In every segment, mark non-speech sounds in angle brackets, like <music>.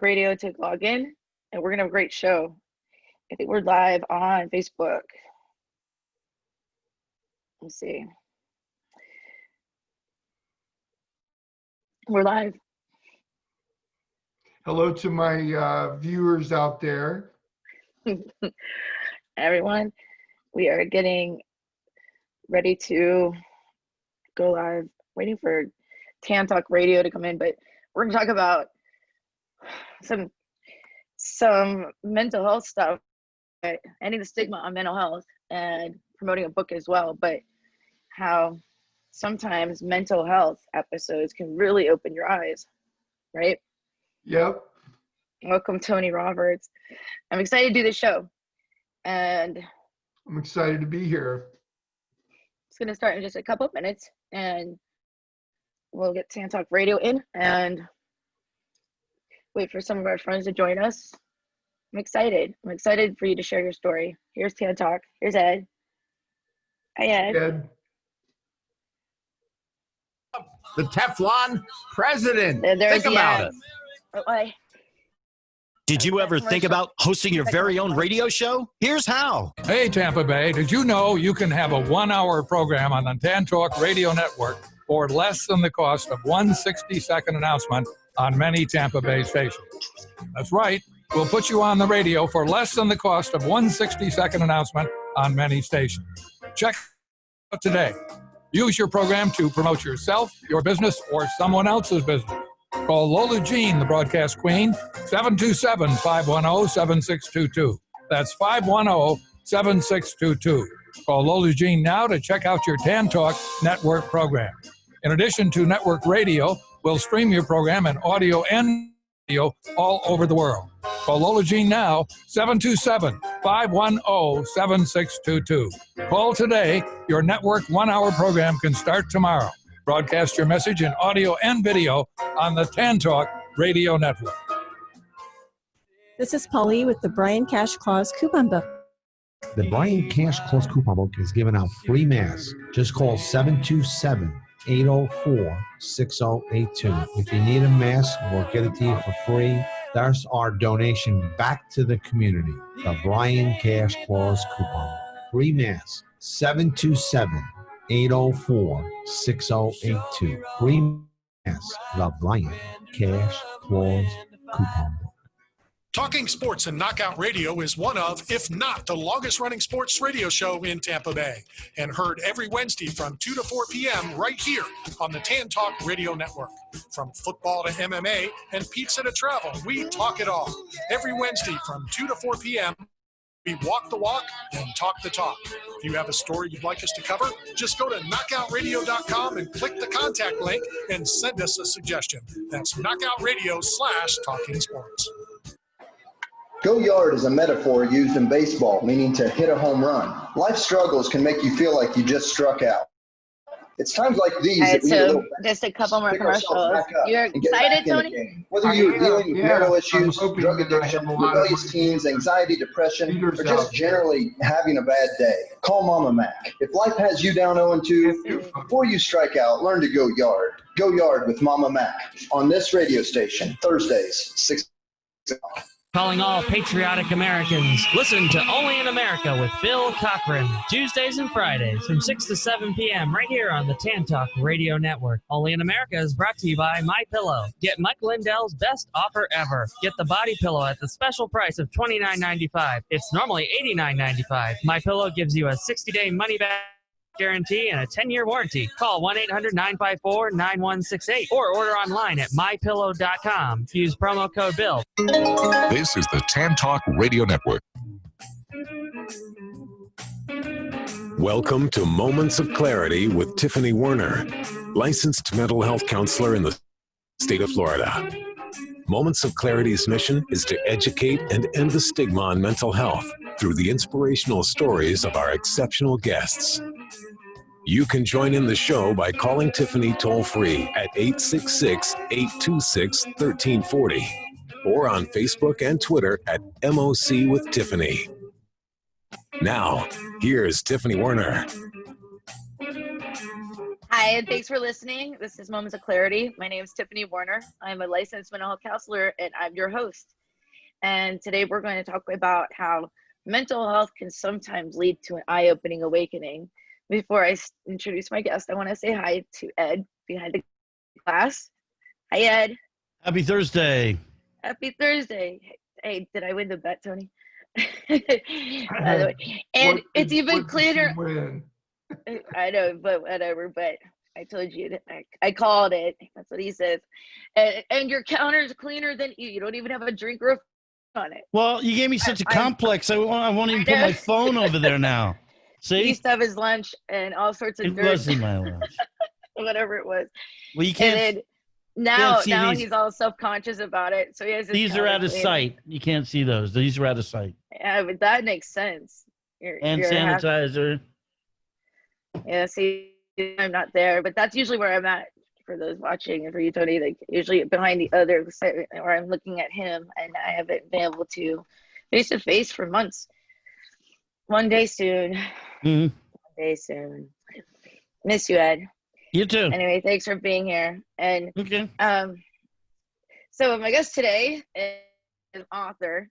Radio to log in, and we're gonna have a great show. I think we're live on Facebook. Let's see. We're live. Hello to my uh, viewers out there. <laughs> Everyone, we are getting ready to go live, waiting for Tan Talk Radio to come in, but we're gonna talk about some some mental health stuff, ending the stigma on mental health and promoting a book as well, but how sometimes mental health episodes can really open your eyes, right? Yep. Welcome, Tony Roberts. I'm excited to do this show. And I'm excited to be here. It's going to start in just a couple of minutes and we'll get Tan Talk Radio in and wait for some of our friends to join us. I'm excited. I'm excited for you to share your story. Here's Tan Talk. Here's Ed. Hi, Ed. Ed. The Teflon president. There- there's Think about ad. it. Oh, Did you ever think about hosting your very own radio show? Here's how. Hey, Tampa Bay, did you know you can have a one hour program on the Tan Talk Radio Network for less than the cost of one 60 second announcement on many Tampa Bay stations? That's right. We'll put you on the radio for less than the cost of one 60 second announcement on many stations. Check out today. Use your program to promote yourself, your business, or someone else's business. Call Lola Jean, the broadcast queen, 727 510 7622. That's 510 7622. Call Lola Jean now to check out your Tan Talk network program. In addition to network radio, we'll stream your program in audio and video all over the world. Call Lola Jean now, 727 510 7622. Call today. Your network one hour program can start tomorrow. Broadcast your message in audio and video on the Tan Talk Radio Network. This is Polly with the Brian Cash Claus coupon book. The Brian Cash Claus Coupon Book is giving out free masks. Just call 727 804 6082. If you need a mask, we'll get it to you for free. That's our donation back to the community. The Brian Cash Claus Coupon Free mask. 727 804 6082. Free mask. The Brian Cash Claus Coupon. Talking Sports and Knockout Radio is one of, if not the longest running sports radio show in Tampa Bay, and heard every Wednesday from 2 to 4 p.m. right here on the Tan Talk Radio Network. From football to MMA and pizza to travel, we talk it all. Every Wednesday from 2 to 4 p.m., we walk the walk and talk the talk. If you have a story you'd like us to cover, just go to knockoutradio.com and click the contact link and send us a suggestion. That's knockoutradio slash talking sports. Go yard is a metaphor used in baseball, meaning to hit a home run. Life struggles can make you feel like you just struck out. It's times like these All that right, we need a so little just a couple more pick ourselves commercials. back up You're and get back excited, Tony? game. Whether you're dealing with Yeah, mental issues, drug addiction, have a lot of- rebellious teens, anxiety, depression, Leaders or just there. generally having a bad day, call Mama Mac. If life has you down 0 2, before you strike out, learn to go yard. Go yard with Mama Mac on this radio station, Thursdays, 6 o'clock. Calling all patriotic Americans. Listen to Only in America with Bill Cochran. Tuesdays and Fridays from 6 to 7 p.m. right here on the Tan Talk Radio Network. Only in America is brought to you by My Pillow. Get Mike Lindell's best offer ever. Get the body pillow at the special price of $29.95. It's normally $89.95. My Pillow gives you a 60-day money back guarantee and a 10-year warranty. Call 1-800-954-9168 or order online at mypillow.com. Use promo code BILL. This is the Tan Talk Radio Network. Welcome to Moments of Clarity with Tiffany Werner, licensed mental health counselor in the state of Florida. Moments of Clarity's mission is to educate and end the stigma on mental health through the inspirational stories of our exceptional guests. You can join in the show by calling Tiffany toll free at 866 826 1340 or on Facebook and Twitter at MOC with Tiffany. Now, here's Tiffany Werner. Hi, Hi, and thanks for listening. This is Moments of Clarity. My name is Tiffany Werner. I'm a licensed mental health counselor, and I'm your host. And today we're going to talk about how mental health can sometimes lead to an eye opening awakening. Before I introduce my guest, I want to say hi to Ed behind the glass. Hi, Ed. Happy Thursday. Happy Thursday. Hey, did I win the bet, Tony? <laughs> By the <laughs> way. And What it's did- even what <laughs> I know, but whatever. But I told you, I, I called it. That's what he says. And, and your counter's cleaner than you. You don't even have a drink or a phone on it. Well, you gave me such a I- complex. I, won't- I won't even put my phone over there now. <laughs> See? He used to have his lunch and all sorts of it dirt, wasn't my lunch. <laughs> whatever it was. Well, you can't. then now, see now these. he's all self-conscious about it. So he has. These are out of clean. sight. You can't see those. These are out of sight. Yeah, but that makes sense. You're, And you're happy- sanitizer. Yeah, see, I'm not there, but that's usually where I'm at for those watching and for you, Tony. Like usually behind the other side where I'm looking at him, and I haven't been able to face to face for months. One day soon. Mhm. One day soon. Miss you, Ed. You too. Anyway, thanks for being here. And Okay. um, so my guest today is an author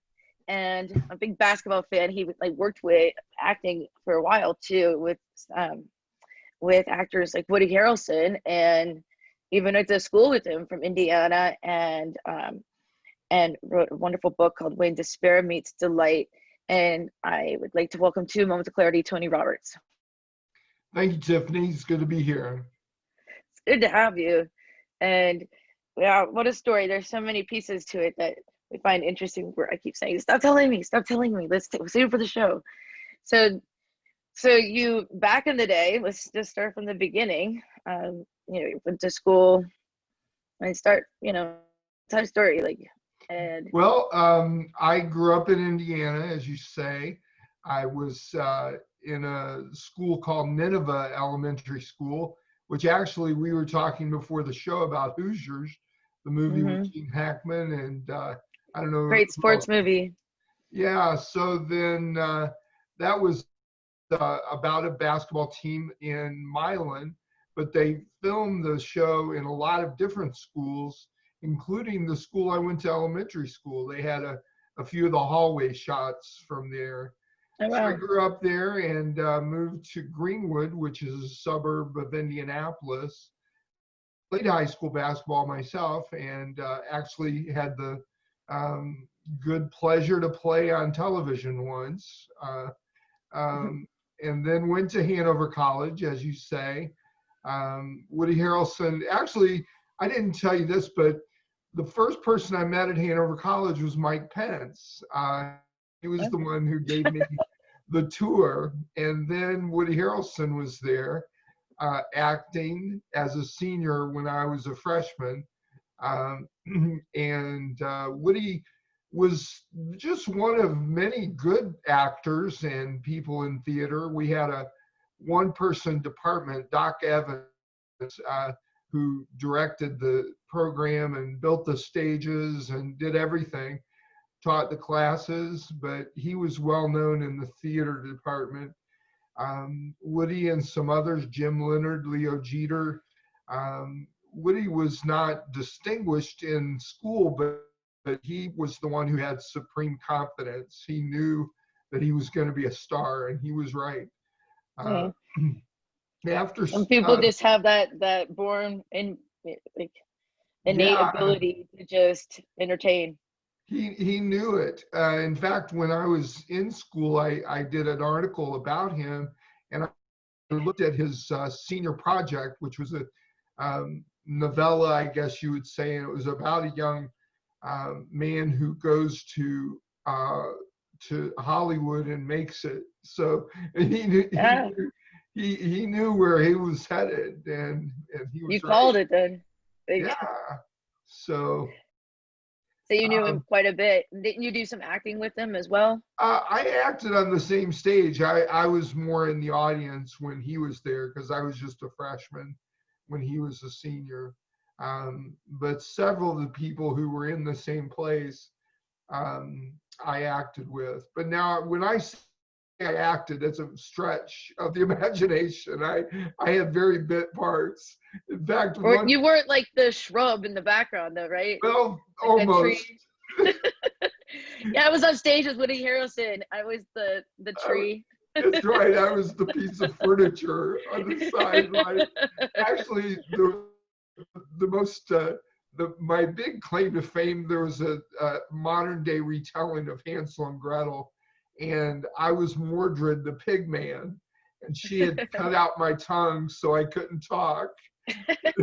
and a big basketball fan. He like worked with acting for a while too, with um, with actors like Woody Harrelson, and even went to school with him from Indiana, and um, and wrote a wonderful book called When Despair Meets Delight. And I would like to welcome to Moments of Clarity, Tony Roberts. Thank you, Tiffany. It's good to be here. It's good to have you. And yeah, what a story. There's so many pieces to it that we find interesting where I keep saying, stop telling me, stop telling me. Let's save it for the show. So, so you back in the day, let's just start from the beginning. Um, you know, you went to school and start, you know, time story, like, and Well, um, I grew up in Indiana, as you say. I was uh, in a school called Nineveh Elementary School, which actually we were talking before the show about Hoosiers, the movie with Gene Hackman, and uh, I don't know. great sports movie. Yeah, so then uh, that was uh, about a basketball team in Milan, but they filmed the show in a lot of different schools, including the school I went to elementary school. They had a, a few of the hallway shots from there. Oh, So I grew up there and uh, moved to Greenwood, which is a suburb of Indianapolis. Played high school basketball myself and uh, actually had the um, good pleasure to play on television once. Uh, um, <laughs> and then went to Hanover College, as you say. Um, Woody Harrelson, actually, I didn't tell you this, but the first person I met at Hanover College was Mike Pence. Uh, he was the one who gave me <laughs> the tour. And then Woody Harrelson was there uh, acting as a senior when I was a freshman. Um, <clears throat> and uh, Woody was just one of many good actors and people in theater. We had a one person department, Doc Evans, uh, who directed the program and built the stages and did everything, taught the classes, but he was well known in the theater department. Um, Woody and some others, Jim Leonard, Leo Jeter. Um, Woody was not distinguished in school, but, but he was the one who had supreme confidence. He knew that he was going to be a star, and he was right. Uh, <clears throat> after Some people uh, just have that, that born in like innate Yeah. ability to just entertain. He he knew it. Uh, in fact, when I was in school, I I did an article about him, and I looked at his uh, senior project, which was a um, novella, I guess you would say, and it was about a young um, man who goes to uh, to Hollywood and makes it. So <laughs> he knew, he, Yeah. knew he he knew where he was headed, and and he was You right. called it then. Yeah. So. So you knew him Um, quite a bit. Didn't you do some acting with him as well? Uh, I acted on the same stage. I, I was more in the audience when he was there because I was just a freshman when he was a senior. Um, but several of the people who were in the same place, um, I acted with. But now, when I say I acted. It's a stretch of the <laughs> imagination. I I had very bit parts. In fact, Or one, you weren't like the shrub in the background though, right? well, Like almost. <laughs> yeah, I was on stage with Woody Harrelson. I was the the tree. That's right. I was the piece of furniture on the sideline. Actually, the the most uh, the my big claim to fame. There was a, a modern day retelling of Hansel and Gretel, and I was Mordred the pig man, and she had cut out my tongue so I couldn't talk. <laughs>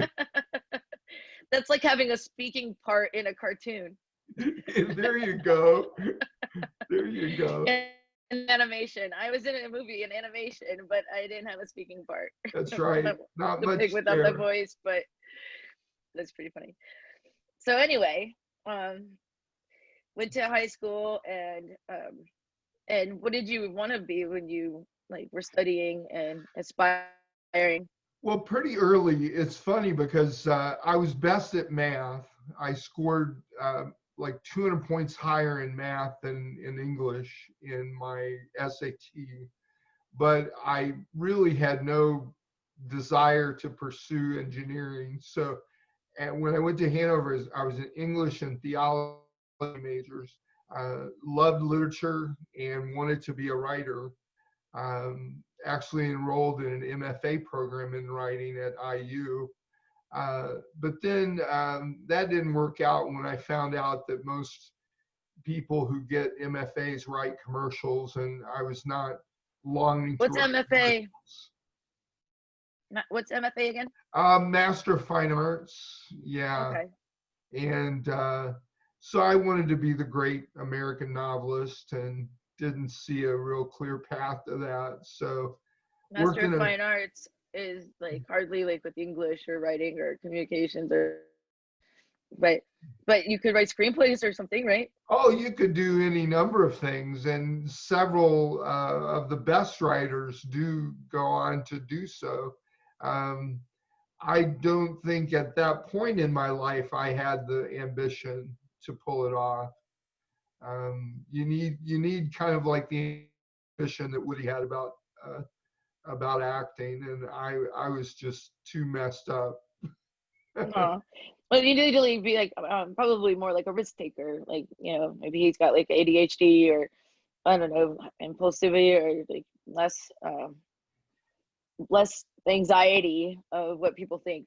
That's like having a speaking part in a cartoon. <laughs> There you go. There you go. In animation. I was in a movie in animation, but I didn't have a speaking part. <laughs> That's right. Not the much pig without the voice, but that's pretty funny. So anyway, um, went to high school and um, and what did you want to be when you like were studying and aspiring? Well, pretty early. It's funny because uh, I was best at math. I scored uh, like 200 points higher in math than in English in my SAT, but I really had no desire to pursue engineering. So, and when I went to Hanover, I was in English and theology majors. Uh, loved literature and wanted to be a writer um, actually enrolled in an MFA program in writing at IU. Uh, but then um, that didn't work out when I found out that most people who get MFAs write commercials, and I was not longing What's to. MFA? What's MFA again? Uh, Master of Fine Arts, yeah. Okay. And uh, so I wanted to be the great American novelist and didn't see a real clear path to that. So Master of a- Fine Arts is like hardly like with English or writing or communications or but but you could write screenplays or something, right? Oh, you could do any number of things, and several uh, of the best writers do go on to do so. Um, I don't think at that point in my life I had the ambition to pull it off. Um, you need you need kind of like the ambition that Woody had about uh, about acting, and I I was just too messed up. <laughs> Aw. Well, you need to like, be like um, probably more like a risk taker. Like you know, maybe he's got like ADHD or I don't know, impulsivity or like less um, less anxiety of what people think.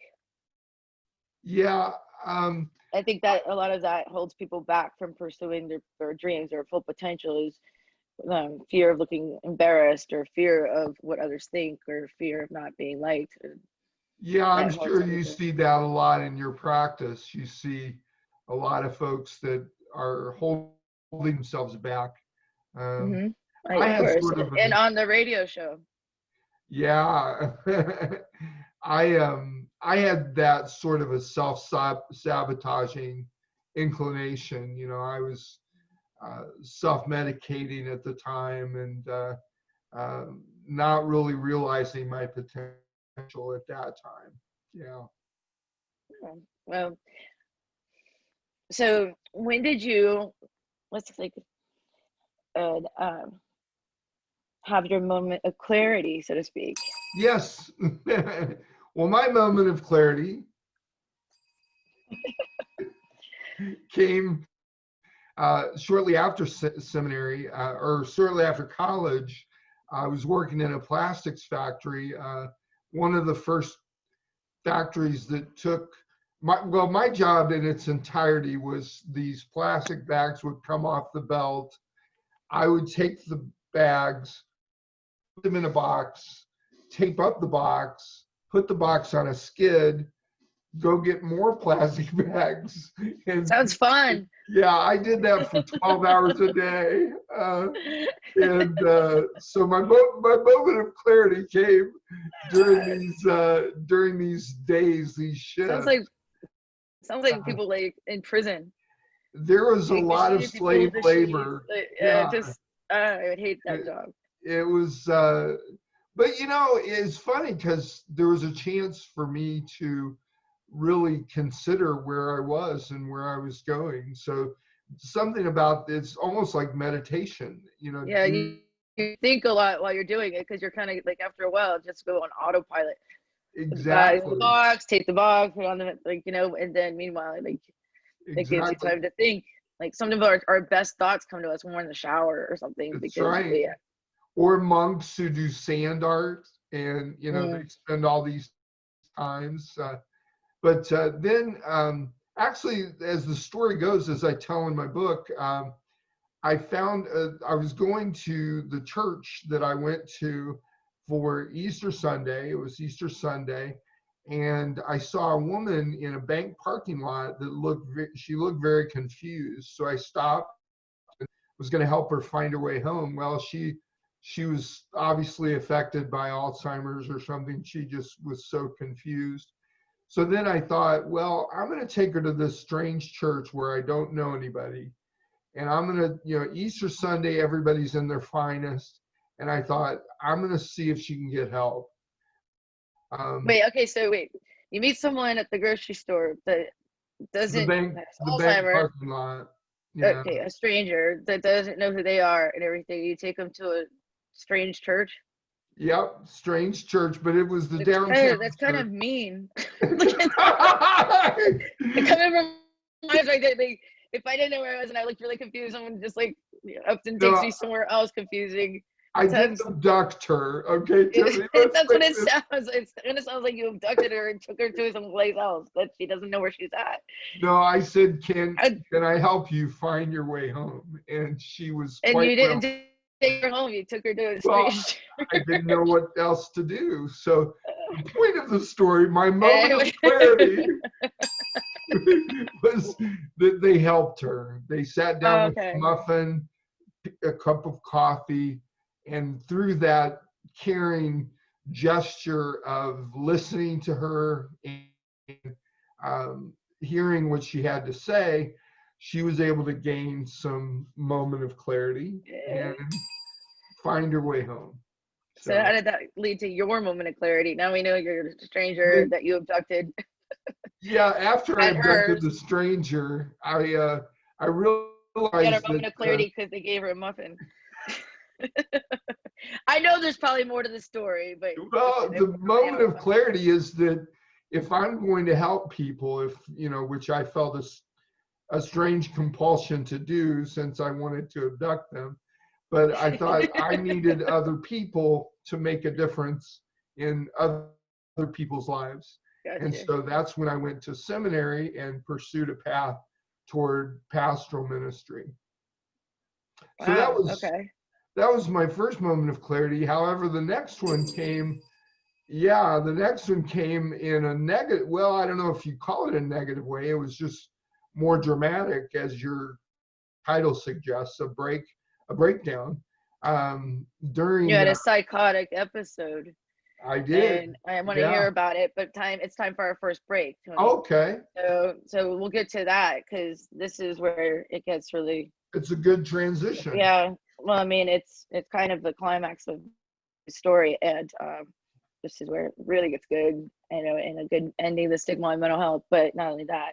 Yeah. Um, I think that a lot of that holds people back from pursuing their, their dreams or full potential is um, fear of looking embarrassed or fear of what others think or fear of not being liked. Yeah, I'm sure you see that a lot in your practice. You see a lot of folks that are holding themselves back. Um, Mhm. I Of had course. sort of and on the radio show. Yeah, <laughs> I um I had that sort of a self sabotaging inclination. You know, I was uh, self medicating at the time and uh, um, not really realizing my potential at that time. Yeah. Well, so when did you, let's like, uh, um, have your moment of clarity, so to speak? Yes. <laughs> well, my moment of clarity <laughs> came uh, shortly after se- seminary uh, or shortly after college. I was working in a plastics factory, uh, one of the first factories that took my well, my job in its entirety was these plastic bags would come off the belt. I would take the bags, put them in a box, tape up the box, put the box on a skid, go get more plastic <laughs> bags. And Sounds fun. yeah, I did that for 12 hours a day. Uh, and uh, so my, mo- my moment of clarity came during <laughs> these uh, during these days, these shifts. Sounds like, sounds like people like in prison. there was a Like, lot of slave labor. like, Yeah. uh, just, uh, I would hate that job. it was uh but you know it's funny because there was a chance for me to really consider where i was and where i was going so something about it's almost like meditation you know Yeah, you, you think a lot while you're doing it because you're kind of like after a while just go on autopilot. Exactly. The box, take the box, put on the like you know, and then meanwhile like it gives you time to think. Like some of our, our best thoughts come to us when we're in the shower or something That's because right. we, Or monks who do sand art and, you know, Mm. they spend all these times. Uh, but uh, then, um, actually, as the story goes, as I tell in my book, um, I found uh, I was going to the church that I went to for Easter Sunday. It was Easter Sunday. And I saw a woman in a bank parking lot that looked, she looked very confused. So I stopped and was going to help her find her way home. Well, she, she was obviously affected by Alzheimer's or something. She just was so confused. So then I thought, well, I'm going to take her to this strange church where I don't know anybody. And I'm going to, you know, Easter Sunday, everybody's in their finest. And I thought, I'm going to see if she can get help. Um, wait, okay, so wait, you meet someone at the grocery store that doesn't the bank, the bank parking lot. Yeah. Okay, a stranger that doesn't know who they are and everything. You take them to a strange church. Yep. Strange church, but it was the It's kind downtown. of, that's kind of mean. <laughs> <laughs> it kind of reminds me that they, if I didn't know where I was and I looked really confused, someone just like often takes No, me somewhere else confusing. I did abduct her. Okay. Tiffany, <laughs> That's what it this- sounds. It's, and it sounds like you abducted her and took her to someplace else that she doesn't know where she's at. No, I said, can I- can I help you find your way home? And she was And quite you didn't take her home. You took her to a Well. I didn't know what else to do. So the <laughs> point of the story, my moment of clarity <laughs> was that they helped her. They sat down with Okay. a muffin, a cup of coffee, and through that caring gesture of listening to her and um, hearing what she had to say, she was able to gain some moment of clarity and find her way home. So how did that lead to your moment of clarity? Now we know you're a stranger that you abducted. Yeah, after I abducted hers. the stranger, I uh, I You realized got a moment that, of clarity because they gave her a muffin. <laughs> I know there's probably more to the story, but uh, well, the moment of clarity is that if I'm going to help people, if you know, which I felt a, s- a strange compulsion to do since I wanted to abduct them, but I thought <laughs> I needed other people to make a difference in other people's lives. And so that's when I went to seminary and pursued a path toward pastoral ministry. So that was okay. that was my first moment of clarity. However, the next one came, yeah, the next one came in a negative. Well, I don't know if you call it a negative way. It was just more dramatic, as your title suggests, a break, a breakdown. Um, during You had a psychotic episode. I did. And I want to Yeah. hear about it, but time it's time for our first break. Tony. Okay, So so we'll get to that because this is where it gets really it's a good transition. yeah. Well, I mean it's it's kind of the climax of the story, and um, this is where it really gets good. You know, and a good ending, the stigma on mental health. But not only that,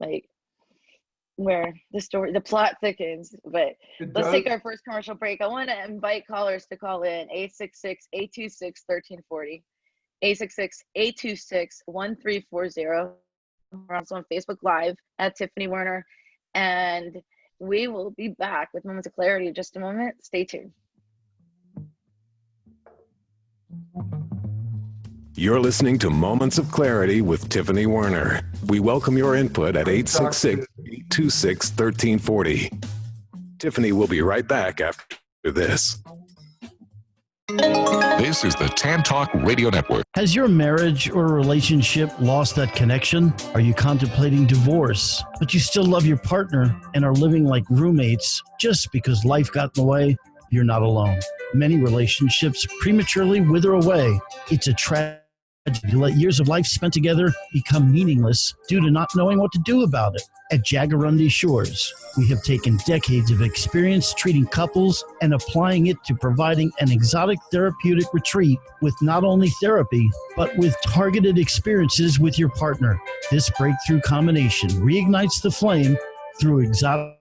like where the story, the plot thickens. But It let's take our first commercial break. I want to invite callers to call in 866-826-1340. 866-826-1340. We're also on Facebook Live at Tiffany Werner. And we will be back with Moments of Clarity in just a moment. Stay tuned. You're listening to Moments of Clarity with Tiffany Werner. We welcome your input at 866 826 1340. Tiffany will be right back after this. This is the Tan Talk Radio Network. Has your marriage or relationship lost that connection? Are you contemplating divorce, but you still love your partner and are living like roommates just because life got in the way? You're not alone. Many relationships prematurely wither away. It's a tragedy to let years of life spent together become meaningless due to not knowing what to do about it. At Jaguarundi Shores, we have taken decades of experience treating couples and applying it to providing an exotic therapeutic retreat with not only therapy, but with targeted experiences with your partner. This breakthrough combination reignites the flame through exotic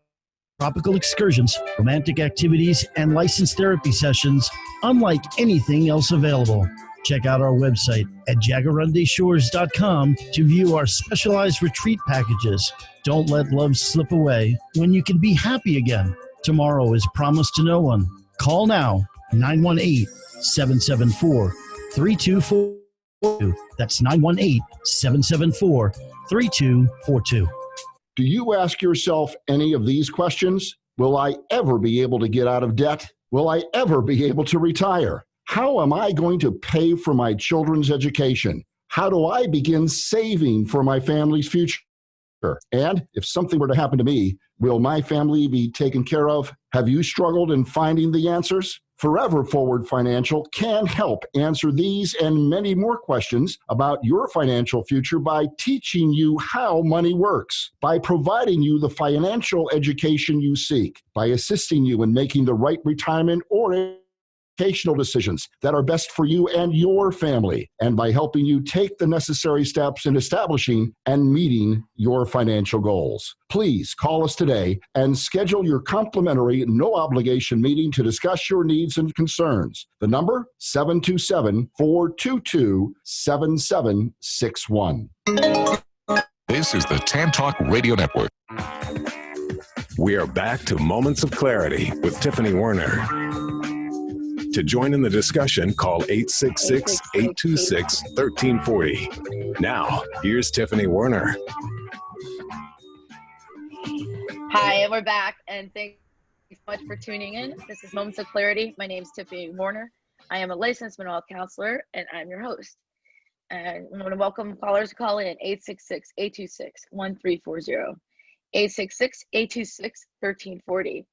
tropical excursions, romantic activities, and licensed therapy sessions unlike anything else available. Check out our website at jaguarundishores.com to view our specialized retreat packages. Don't let love slip away when you can be happy again. Tomorrow is promised to no one. Call now 918 774 3242. That's 918 774 3242. Do you ask yourself any of these questions? Will I ever be able to get out of debt? Will I ever be able to retire? How am I going to pay for my children's education? How do I begin saving for my family's future? And if something were to happen to me, will my family be taken care of? Have you struggled in finding the answers? Forever Forward Financial can help answer these and many more questions about your financial future by teaching you how money works, by providing you the financial education you seek, by assisting you in making the right retirement or educational decisions that are best for you and your family, and by helping you take the necessary steps in establishing and meeting your financial goals. Please call us today and schedule your complimentary, no obligation meeting to discuss your needs and concerns. The number 727 422 7761. This is the Tan Talk Radio Network. We are back to Moments of Clarity with Tiffany Werner. To join in the discussion, call 866 826 1340. Now, here's Tiffany Werner. Hi, and we're back, and thanks so much for tuning in. This is Moments of Clarity. My name is Tiffany Werner. I am a licensed mental counselor, and I'm your host. And I want to welcome callers to call in 866 826 1340. 866 826 1340.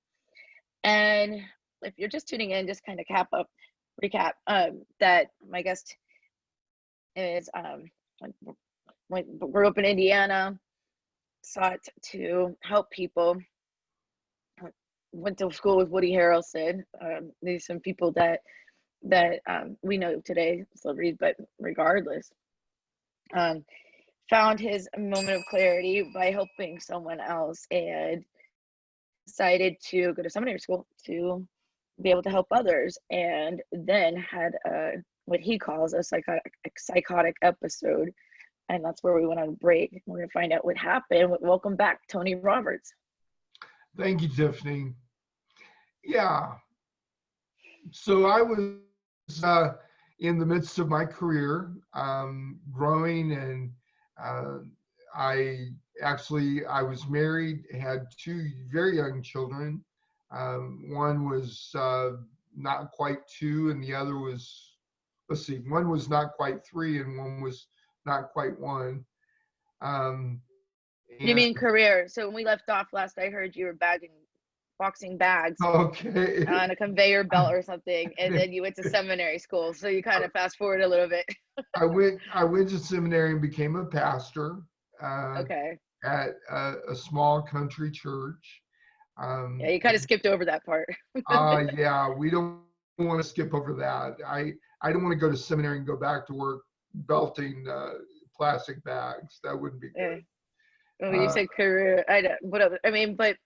And if you're just tuning in, just kind of cap up, recap um, that my guest is um, grew up in Indiana, sought to help people. Went to school with Woody Harrelson. Um, these some people that that um, we know today, celebrities, but regardless, um, found his moment of clarity by helping someone else and decided to go to seminary school to be able to help others and then had a what he calls a psychotic psychotic episode and that's where we went on break. We're going to find out what happened. Welcome back tony roberts. Thank you tiffany. Yeah. So i was uh, in the midst of my career um, growing and uh, i actually i was married had two very young children um, one was uh, not quite two, and the other was, let's see, one was not quite three, and one was not quite one. Um, you mean career? So when we left off last, I heard you were bagging, boxing bags okay. on a conveyor <laughs> belt or something, and then you went to seminary school. So you kind of fast forward a little bit. I went. I went to seminary and became a pastor. Uh, okay. At a, a small country church. Um, yeah, you kind of skipped over that part. uh, <laughs> yeah, we don't want to skip over that. I I don't want to go to seminary and go back to work belting uh, plastic bags. That wouldn't be good. Yeah. Well, you uh, said career. I don't. Whatever. I mean, but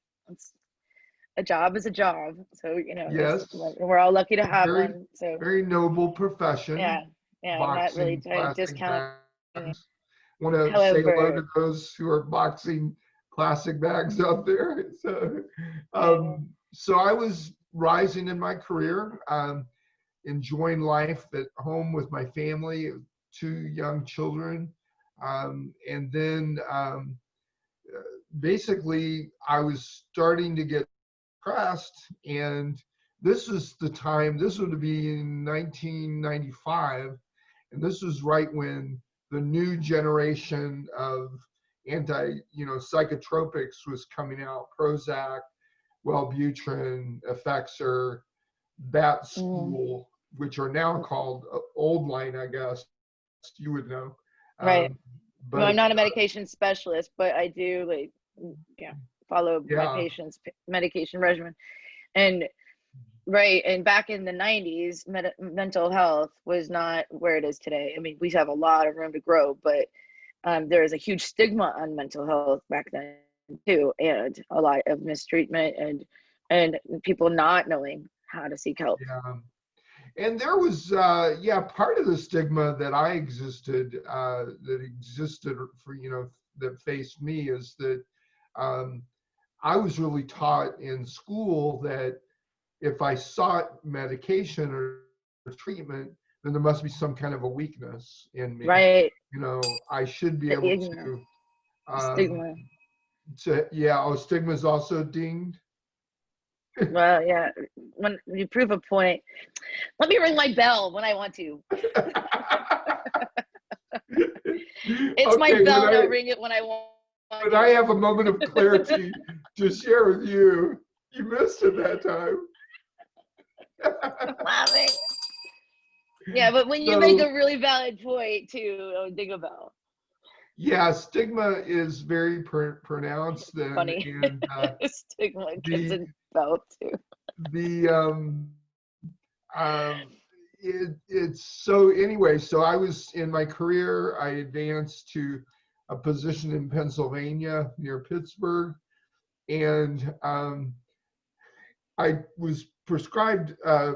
a job is a job. So you know. Yes. We're all lucky to have very, one. So very noble profession. Yeah. Yeah. Boxing, not really trying to discount. Want to say hello to those who are boxing plastic bags <laughs> out there. So, um, so I was rising in my career, um, enjoying life at home with my family, two young children, um, and then um, basically I was starting to get depressed, and this is the time. This would be in 1995, and this was right when the new generation of anti, you know, psychotropics was coming out, Prozac, Wellbutrin, Effexor, Bat mm. School, mm. which are now called uh, Old Line, I guess. You would know. Right. Um, but, well, I'm not a medication specialist, but I do like, yeah, follow yeah. my patient's medication regimen. And right, and back in the 90s, med- mental health was not where it is today. I mean, we have a lot of room to grow, but um, there was a huge stigma on mental health back then too, and a lot of mistreatment and and people not knowing how to seek help. Yeah. And there was, uh, yeah, part of the stigma that I existed, uh, that existed for, you know, that faced me is that um, I was really taught in school that if I sought medication or treatment, then there must be some kind of a weakness in me. Right. You know, I should be The able to. um, Stigma. To, yeah, oh, stigma is also dinged. <laughs> Well, yeah. When you prove a point, let me ring my bell when I want to. <laughs> It's my bell. I'll ring it when I want. But I have a moment of clarity <laughs> to share with you. You missed it that time. I'm laughing. Yeah, but when you make a really valid point too, I'll ding a. Yeah, stigma is very pr- pronounced and, Funny. and uh, <laughs> Stigma gets the- a bell too. the um um it, it's so anyway so i was in my career i advanced to a position in pennsylvania near pittsburgh and um i was prescribed uh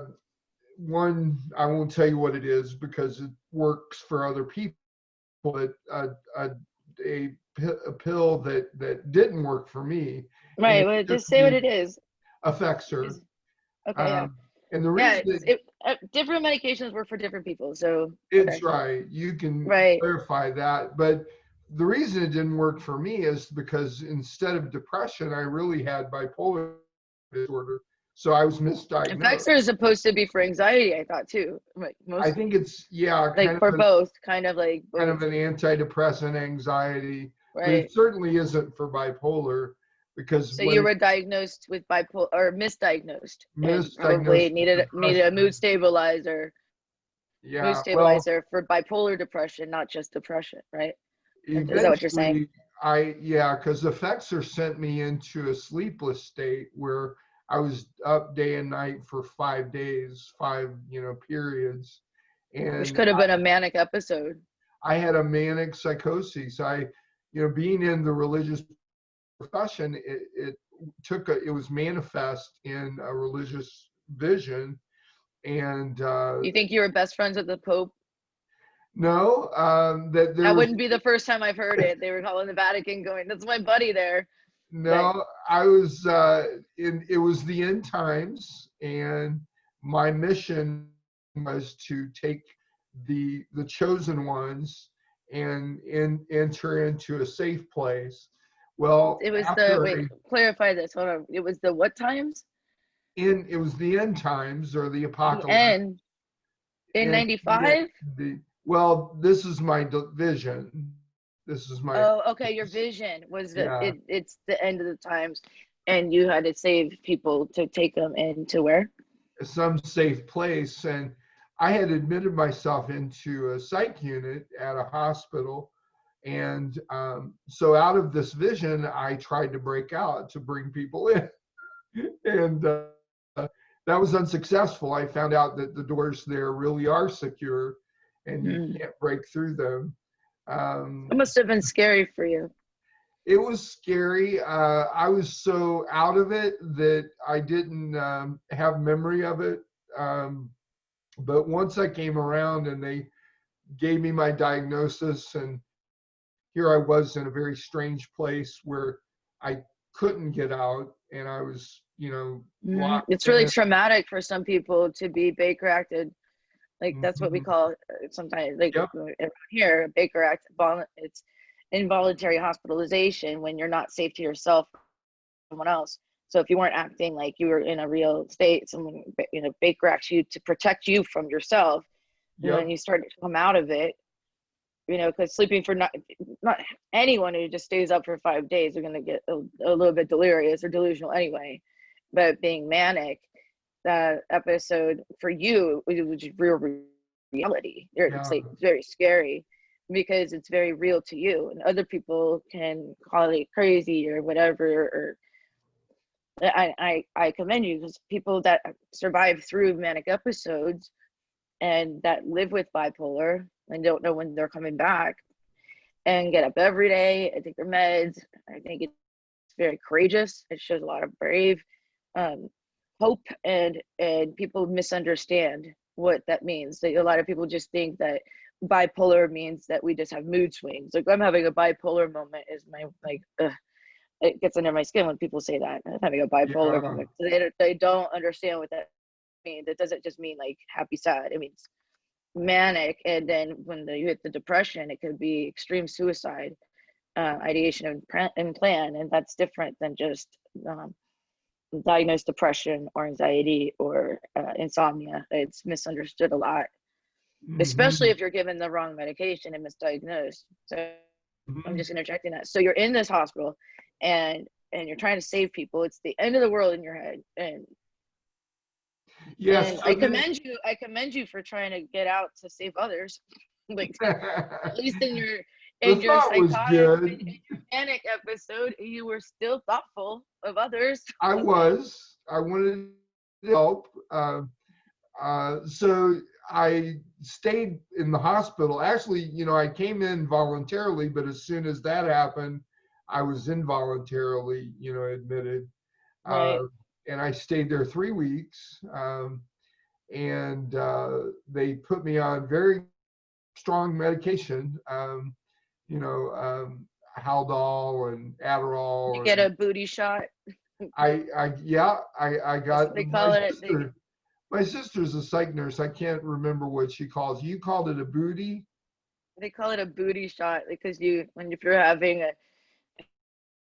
one i won't tell you what it is because it works for other people but a, a, a, a pill that that didn't work for me Right. Well, just say what it is. Effexor Okay. yeah. um, and the reason that it, uh, different medications work for different people. So it's okay. right, you can Right. clarify that. But the reason it didn't work for me is because instead of depression, I really had bipolar disorder. So I was misdiagnosed. Effexor is supposed to be for anxiety. I thought too. Like most, I think it's yeah, like kind for of an, both, kind of like kind of an antidepressant, anxiety. But right. it certainly isn't for bipolar because So you were diagnosed with bipolar or misdiagnosed. Misdiagnosed Probably needed needed a mood stabilizer, yeah, mood well, stabilizer for bipolar depression, not just depression, right? Is that what you're saying? I yeah, because Effexor sent me into a sleepless state where I was up day and night for five days, five you know periods, and Which could have been a manic episode. I had a manic psychosis. I, you know, being in the religious profession, it, it took a, it was manifest in a religious vision, and uh, You think you were best friends with the Pope? no, um, that That wouldn't be the first time I've heard it. They were calling the Vatican, going, "That's my buddy there." No, I was uh in it was the end times and my mission was to take the the chosen ones and in enter into a safe place. Well, It was the wait. I- Clarify this. Hold on. It was the what times? in it was the end times or the The apocalypse. end in '95. The, well, this is my d- vision. This is my Oh, okay. Your vision was that Yeah. it, it's the end of the times, and you had to save people to take them into where? some safe place and i had admitted myself into a psych unit at a hospital and um, so out of this vision i tried to break out to bring people in <laughs> and uh, that was unsuccessful i found out that the doors there really are secure and you Mm. can't break through them um, It must have been scary for you. it was scary. Uh, I was so out of it that I didn't um, have memory of it. Um, but once I came around and they gave me my diagnosis, and here I was in a very strange place where I couldn't get out, and I was, you know, Mhm. locked It's really traumatic for some people to be Baker acted. Like that's what we Mhm. call uh, sometimes. Like Yep. here, Baker Act. It's involuntary hospitalization when you're not safe to yourself, or someone else. So if you weren't acting like you were in a real state, someone you know Baker acts you to protect you from yourself. And Yep. when you start to come out of it, you know, because sleeping for not not anyone who just stays up for five days are gonna get a, a little bit delirious or delusional anyway. But being manic, that episode for you, which is real reality. You're- It's like very scary because it's very real to you, and other people can call it crazy or whatever. Or I I I commend you because people that survive through manic episodes and that live with bipolar and don't know when they're coming back and get up every day and take their meds. I think it's very courageous. It shows a lot of brave, um, hope, and and people misunderstand what that means. that a lot of people just think that bipolar means that we just have mood swings. Like I'm having a bipolar moment is my like. Ugh, it gets under my skin when people say that I'm having a bipolar Yeah. moment. So they don't, they don't understand what that means. It doesn't just mean like happy sad. It means manic, and then when the, you hit the depression, it could be extreme suicide, uh, ideation and, and plan, and that's different than just um, diagnosed depression or anxiety or uh, insomnia. It's misunderstood a lot, especially if you're given the wrong medication and misdiagnosed. So I'm just interjecting that. So you're in this hospital, and and you're trying to save people. It's the end of the world in your head, and Yes, and I commend you. I commend you for trying to get out to save others. <laughs> like at least in your in your psychotic good. in your panic episode, you were still thoughtful of others. I was. I wanted to help. Uh, uh, so I stayed in the hospital. Actually, you know, I came in voluntarily, but as soon as that happened, I was involuntarily, you know, admitted. Right. Uh, and I stayed there three weeks. Um, and uh, they put me on very strong medication, um, you know, um, Haldol and Adderall. You get and- a booty shot. I, I, yeah, I, I got. they call it, they- My sister's a psych nurse. I can't remember what she calls. You called it a booty. They call it a booty shot because you when if you're having a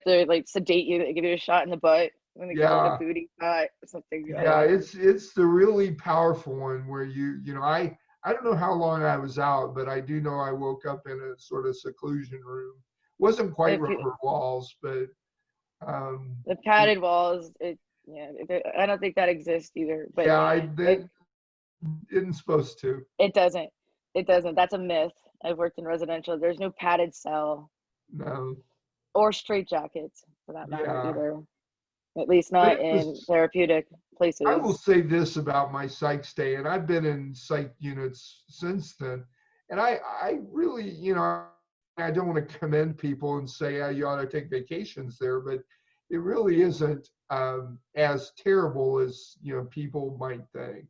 they like sedate you, they give you a shot in the butt. When they call it Yeah. a booty shot, or something. Yeah, it's it's the really powerful one where you you know I I don't know how long I was out, but I do know I woke up in a sort of seclusion room. wasn't quite If you- rubber walls, but um, the padded walls. It yeah, I don't think that exists either. But yeah, I it, they isn't supposed to. it doesn't. It doesn't. That's a myth. I've worked in residential. There's no padded cell No. or straight jackets for that matter Yeah. either. At least not it in therapeutic places. I will say this about my psych stay, and I've been in psych units since then, and I, I really, you know, I don't want to commend people and say oh, you ought to take vacations there, but it really isn't um, as terrible as you know people might think.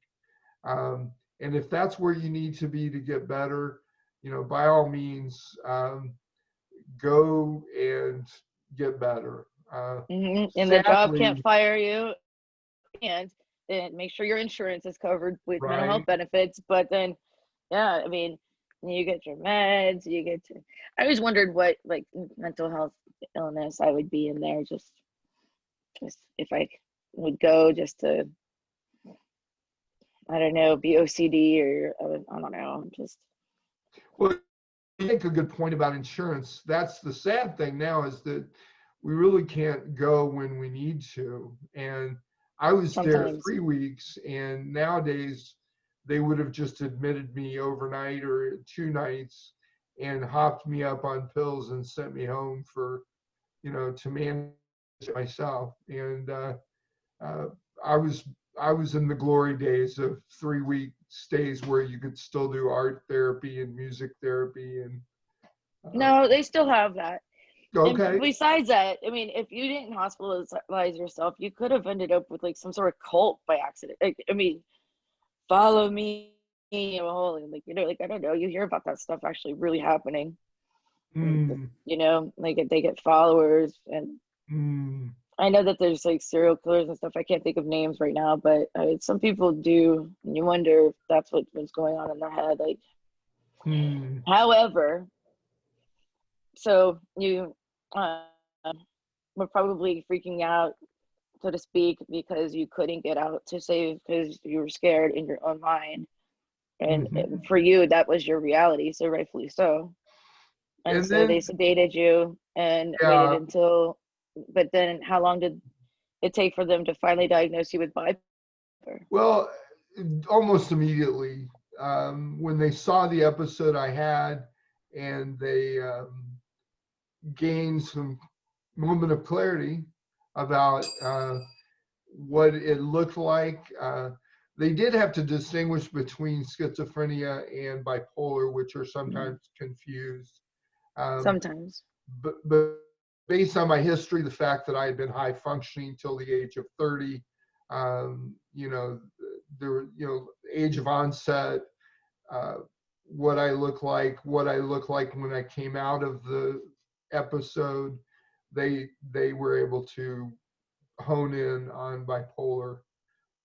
Um, and if that's where you need to be to get better, you know, by all means, um, go and get better. Uh, Mhm, And the job can't fire you. And then make sure your insurance is covered with mental health benefits. But then, yeah, I mean, you get your meds, you get to. I always wondered what like mental health illness I would be in there. Just, just if I would go just to, I don't know, be OCD or I don't know, just. Well, you make a good point about insurance. That's the sad thing now is that we really can't go when we need to. And I was there three weeks, and nowadays they would have just admitted me overnight or two nights and hopped me up on pills and sent me home for, you know, to manage myself. And uh, uh, I was I was in the glory days of three week stays where you could still do art therapy and music therapy and No, they still have that. And besides that, I mean, if you didn't hospitalize yourself, you could have ended up with like some sort of cult by accident. Like, I mean, follow me, I'm holy. Like, you know, like I don't know. You hear about that stuff actually really happening. Mm, You know, like they get followers, and mm. I know that there's like serial killers and stuff. I can't think of names right now, but uh, some people do. And you wonder if that's what was going on in their head. Like, Hmm. However, so you uh, were probably freaking out, so to speak, because you couldn't get out to save because you were scared in your own mind. And Mhm. for you, that was your reality, so rightfully so. And, And so they sedated you and Yeah. waited until, but then how long did it take for them to finally diagnose you with bipolar? Well, almost immediately um, when they saw the episode I had, and they um, gained some moment of clarity about uh, what it looked like. Uh, they did have to distinguish between schizophrenia and bipolar, which are sometimes confused. Um, Sometimes. but but based on my history, the fact that I had been high functioning till the age of 30, um, you know, there, were, you know, age of onset, uh, what I look like, what I look like when I came out of the episode, they they were able to hone in on bipolar.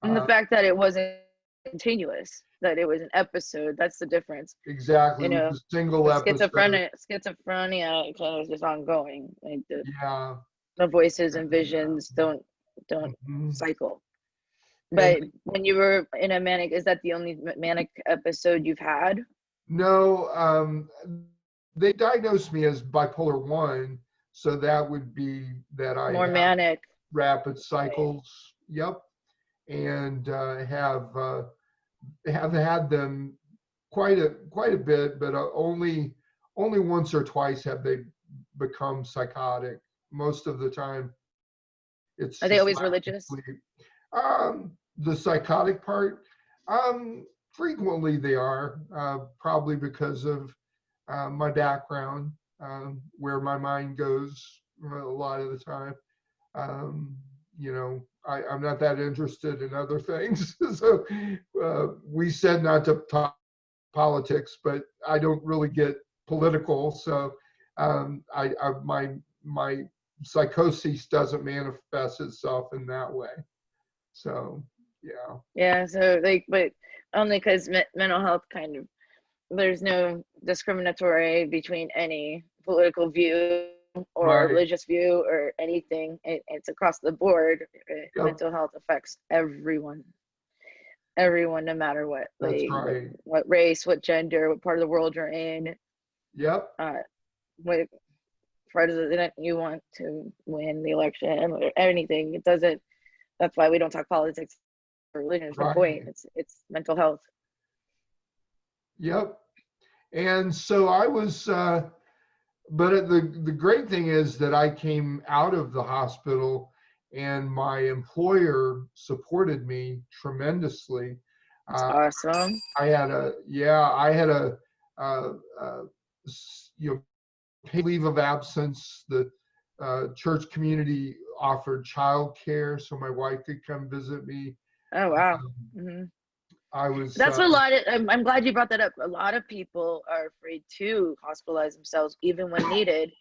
And the Uh, fact that it wasn't continuous, that it was an episode, that's the difference. exactly, You know, a single episode. schizophrenia, schizophrenia of just ongoing. Like the, Yeah. the voices and visions don't don't Mhm. cycle. And- But when you were in a manic, is that the only manic episode you've had? No, um, they diagnosed me as bipolar one, so that would be that I More manic. rapid cycles. Yep, and uh, have uh, have had them quite a quite a bit, but uh, only only once or twice have they become psychotic. Most of the time, it's Are they always religious? Um, the psychotic part, um, frequently they are, uh, probably because of uh, my background, um, where my mind goes a lot of the time. Um, you know, I, I'm not that interested in other <laughs> things. <laughs> so uh, we said not to talk politics, but I don't really get political. So um, I, I my my psychosis doesn't manifest itself in that way. So yeah. Yeah, so like, but only because me- mental health kind of, there's no discriminatory between any political view or Right. religious view or anything. It, it's across the board. Yep. Mental health affects everyone. Everyone, no matter what, That's like, what- right. what race, what gender, what part of the world you're in, Yep. uh, what president you want to win the election or anything. It doesn't. That's why we don't talk politics or religion. The point. It's it's mental health. Yep. And so I was, uh, but the the great thing is that I came out of the hospital, and my employer supported me tremendously. That's Uh, awesome. I had a yeah, I had a uh, uh, you know paid leave of absence. The uh, church community offered childcare, so my wife could come visit me. Oh wow. Um, hmm I was. That's uh, a lot. Of, I'm I'm glad you brought that up. A lot of people are afraid to hospitalize themselves even when needed,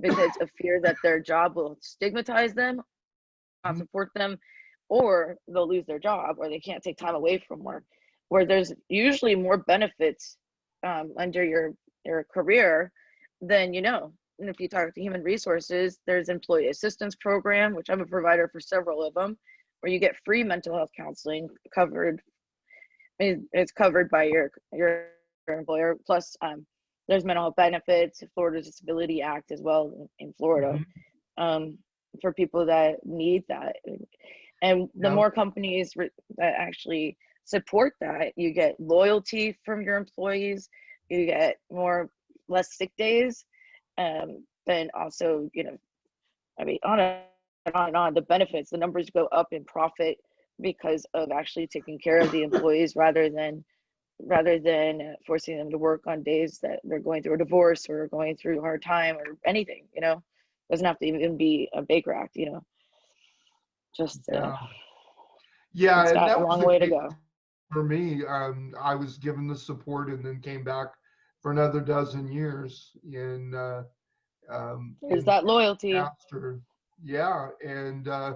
because of fear that their job will stigmatize them, not support them, or they'll lose their job or they can't take time away from work. Where there's usually more benefits um, under your your career than you know. And if you talk to human resources, there's employee assistance program, which I'm a provider for several of them, where you get free mental health counseling covered it- it's covered by your your employer. Plus, um, there's mental health benefits, Florida Disability Act as well in, in Florida, um, for people that need that. And the Yeah. more companies re- that actually support that, you get loyalty from your employees. You get more less sick days, um, then also you know, I mean, on and on and on. The benefits, the numbers go up in profit because of actually taking care of the employees rather than rather than forcing them to work on days that they're going through a divorce or going through a hard time or anything you know doesn't have to even be a baker act you know just uh, Yeah. Yeah, it's and got that a long way to go for me. Um, I was given the support and then came back for another dozen years in. Uh, um, is that loyalty after, yeah, and uh,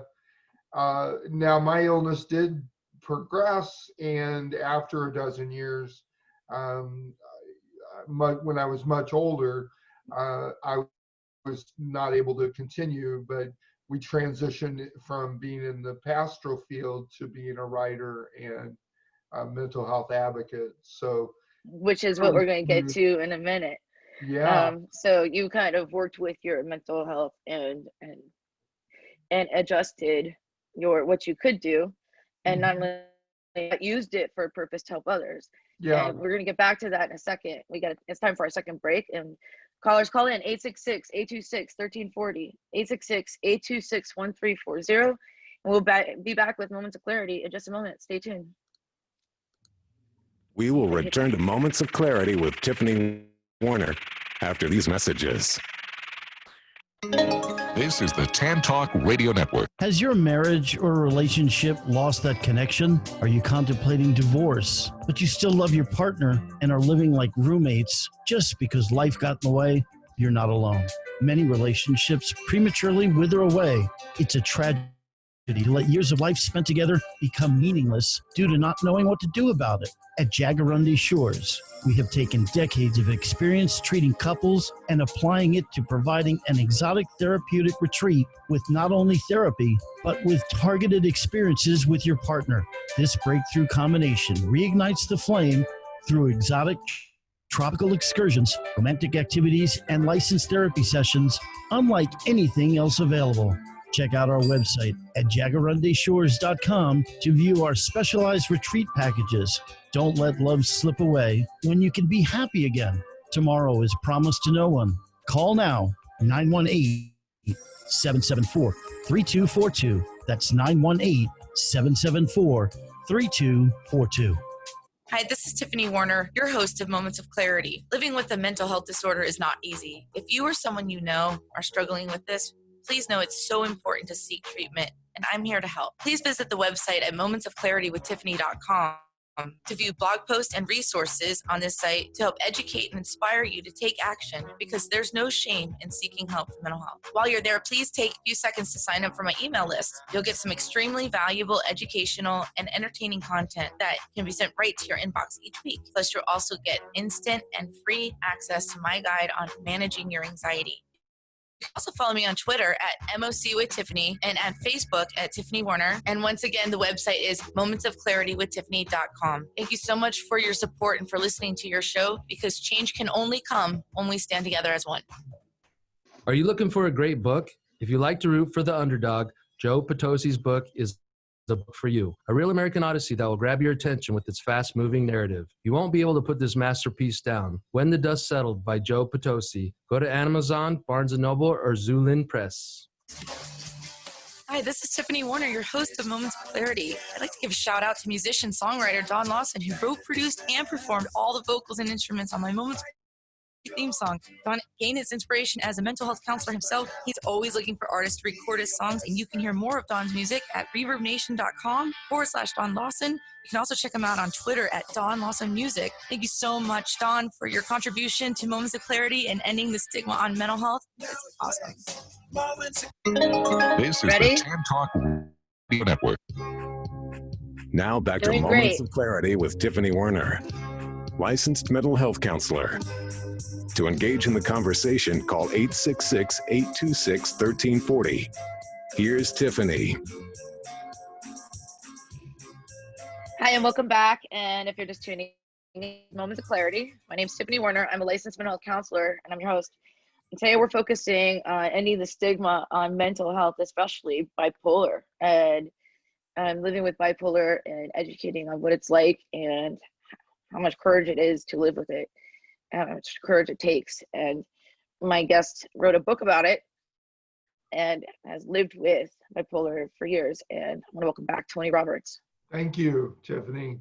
uh, now my illness did progress, and after a dozen years, um, when I was much older, uh, I was not able to continue, but we transitioned from being in the pastoral field to being a writer and a mental health advocate. So which is what we're going to get to in a minute yeah, um so you kind of worked with your mental health and and and adjusted your what you could do and not mm-hmm. only that, used it for a purpose to help others. Yeah. and we're going to get back to that in a second. We got it's time for our second break and callers call in 866-826-1340 866-826-1340 and we'll be back with moments of clarity in just a moment. Stay tuned. We will return to Moments of Clarity with Tiffany Werner after these messages. This is the Tan Talk Radio Network. Has your marriage or relationship lost that connection? Are you contemplating divorce, but you still love your partner and are living like roommates just because life got in the way? You're not alone. Many relationships prematurely wither away. It's a tragedy to let years of life spent together become meaningless due to not knowing what to do about it. At Jaguarundi Shores, we have taken decades of experience treating couples and applying it to providing an exotic therapeutic retreat with not only therapy, but with targeted experiences with your partner. This breakthrough combination reignites the flame through exotic tropical excursions, romantic activities, and licensed therapy sessions unlike anything else available. Check out our website at jaguarundishores.com to view our specialized retreat packages. Don't let love slip away when you can be happy again. Tomorrow is promised to no one. Call now 918 774 3242. That's 918 774 3242. Hi, this is Tiffany Werner, your host of Moments of Clarity. Living with a mental health disorder is not easy. If you or someone you know are struggling with this, please know it's so important to seek treatment, and I'm here to help. Please visit the website at momentsofclaritywithtiffany.com to view blog posts and resources on this site to help educate and inspire you to take action because there's no shame in seeking help for mental health. While you're there, please take a few seconds to sign up for my email list. You'll get some extremely valuable educational and entertaining content that can be sent right to your inbox each week. Plus, you'll also get instant and free access to my guide on managing your anxiety. Also follow me on Twitter at MOC with Tiffany and at Facebook at Tiffany Werner. And once again, the website is momentsofclaritywithtiffany.com. Thank you so much for your support and for listening to your show because change can only come when we stand together as one. Are you looking for a great book? If you like to root for the underdog, Joe Potosi's book is the book for you. A real American Odyssey that will grab your attention with its fast moving narrative. You won't be able to put this masterpiece down. When the Dust Settled by Joe Potosi. Go to Amazon, Barnes & Noble, or Xulon Press. Hi, this is Tiffany Werner, your host of Moments of Clarity. I'd like to give a shout out to musician songwriter Don Lawson, who wrote, produced, and performed all the vocals and instruments on my Moments theme song. Don gained his inspiration as a mental health counselor himself. He's always looking for artists to record his songs, and you can hear more of Don's music at reverbnation.com forward slash Don Lawson. You can also check him out on Twitter at Don Lawson Music. Thank you so much, Don, for your contribution to Moments of Clarity and ending the stigma on mental health. It's awesome. This is Ready? the Tan Talk Radio Network. Now back Doing to Moments great. of Clarity with Tiffany Werner, licensed mental health counselor. To engage in the conversation, call 866 826 1340. Here's Tiffany. Hi, and welcome back. And if you're just tuning in, Moments of Clarity, my name is Tiffany Werner. I'm a licensed mental health counselor, and I'm your host. And today we're focusing on ending the stigma on mental health, especially bipolar, and um, living with bipolar and educating on what it's like and how much courage it is to live with it, how much courage it takes. And my guest wrote a book about it and has lived with bipolar for years. And I want to welcome back Tony Roberts. Thank you, Tiffany.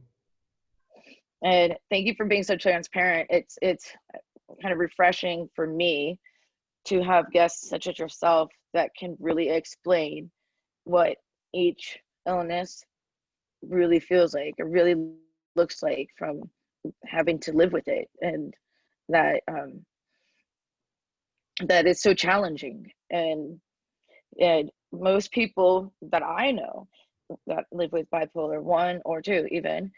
and thank you for being so transparent it's it's uh, kind of refreshing for me to have guests such as yourself that can really explain what each illness really feels like it really looks like from having to live with it and that um that is so challenging. And and most people that i know that live with bipolar one or two even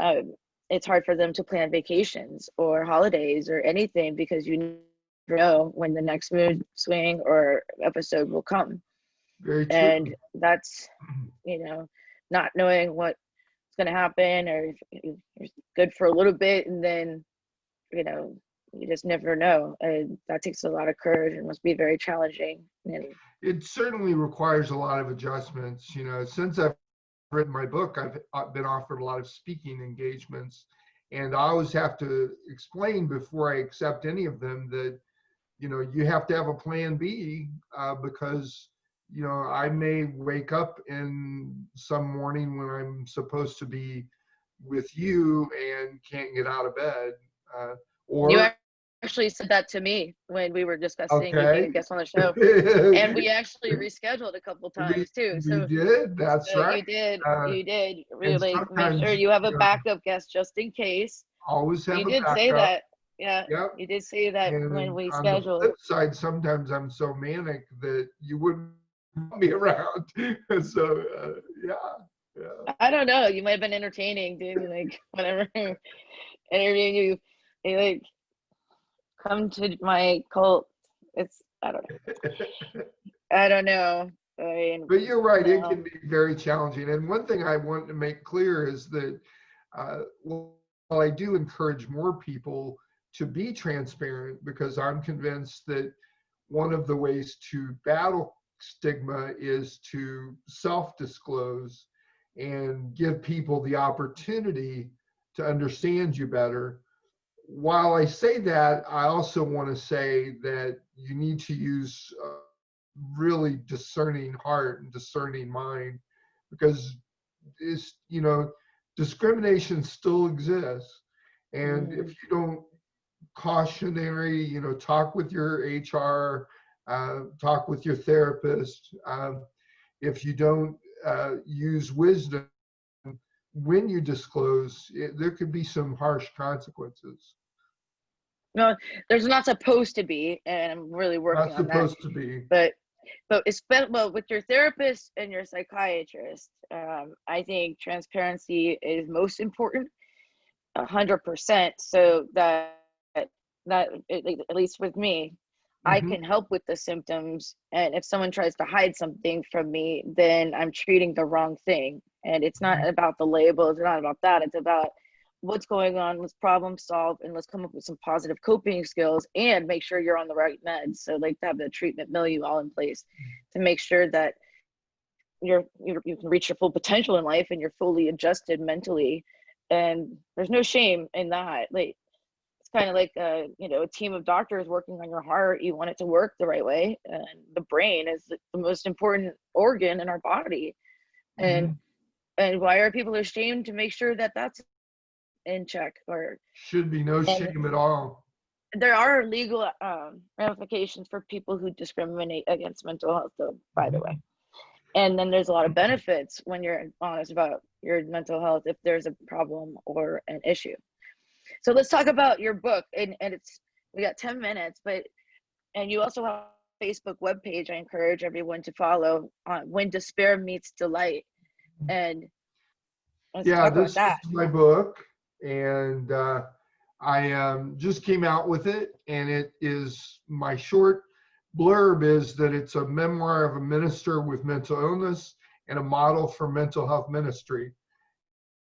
um, it's hard for them to plan vacations or holidays or anything because you never know when the next mood swing or episode will come. Very true. and that's you know not knowing what's going to happen or you're good for a little bit and then you know you just never know and that takes a lot of courage and must be very challenging and It certainly requires a lot of adjustments. You know, since I've written my book, I've uh, been offered a lot of speaking engagements, and I always have to explain before I accept any of them that, you know, you have to have a plan B uh, because, you know, I may wake up in some morning when I'm supposed to be with you and can't get out of bed, uh, or you actually said that to me when we were discussing you Okay. a guest on the show, and we <laughs> actually rescheduled a couple times too. You So did, that's so right. you did, Uh, you did really make sure you have a backup guest just in case. Always have You did say that. Yeah, Yep. you did say that And when we on the flip side, sometimes I'm so manic that you wouldn't <laughs> be around. <laughs> so uh, yeah, yeah. I don't know. You might have been entertaining, dude. Like whatever, interviewing you, you like come to my cult. It's I don't know. <laughs> I don't know. I mean, But you're right, it can be very challenging. And one thing I want to make clear is that uh, while I do encourage more people to be transparent, because I'm convinced that one of the ways to battle stigma is to self disclose and give people the opportunity to understand you better. While I say that, I also want to say that you need to use uh, really discerning heart and discerning mind because it's you know discrimination still exists. And if you don't cautionary you know talk with your hr uh, talk with your therapist um, if you don't uh, use wisdom when you disclose it, there could be some harsh consequences no, there's not supposed to be, and I'm really working not on that. supposed to be but but it's well with your therapist and your psychiatrist um, i think transparency is most important a hundred percent so that that at least with me i Mhm. can help with the symptoms and if someone tries to hide something from me then i'm treating the wrong thing and it's not about the label it's not about that it's about what's going on let's problem solve and let's come up with some positive coping skills and make sure you're on the right meds. So like to have the treatment milieu all in place to make sure that you're, you're you can reach your full potential in life and you're fully adjusted mentally. And there's no shame in that. Like it's kind of like a you know a team of doctors working on your heart. You want it to work the right way and the brain is the the most important organ in our body. And mm-hmm. and why are people ashamed to make sure that that's in check or should be no shame at all. there are legal um, ramifications for people who discriminate against mental health though by the way. And then there's a lot of benefits when you're honest about your mental health if there's a problem or an issue. So let's talk about your book and, and it's we got 10 minutes but and you also have a facebook webpage i encourage everyone to follow on when despair meets delight. And let's yeah, talk about this that. is my book, and uh, I um, just came out with it, and it is my short blurb is that it's a memoir of a minister with mental illness and a model for mental health ministry.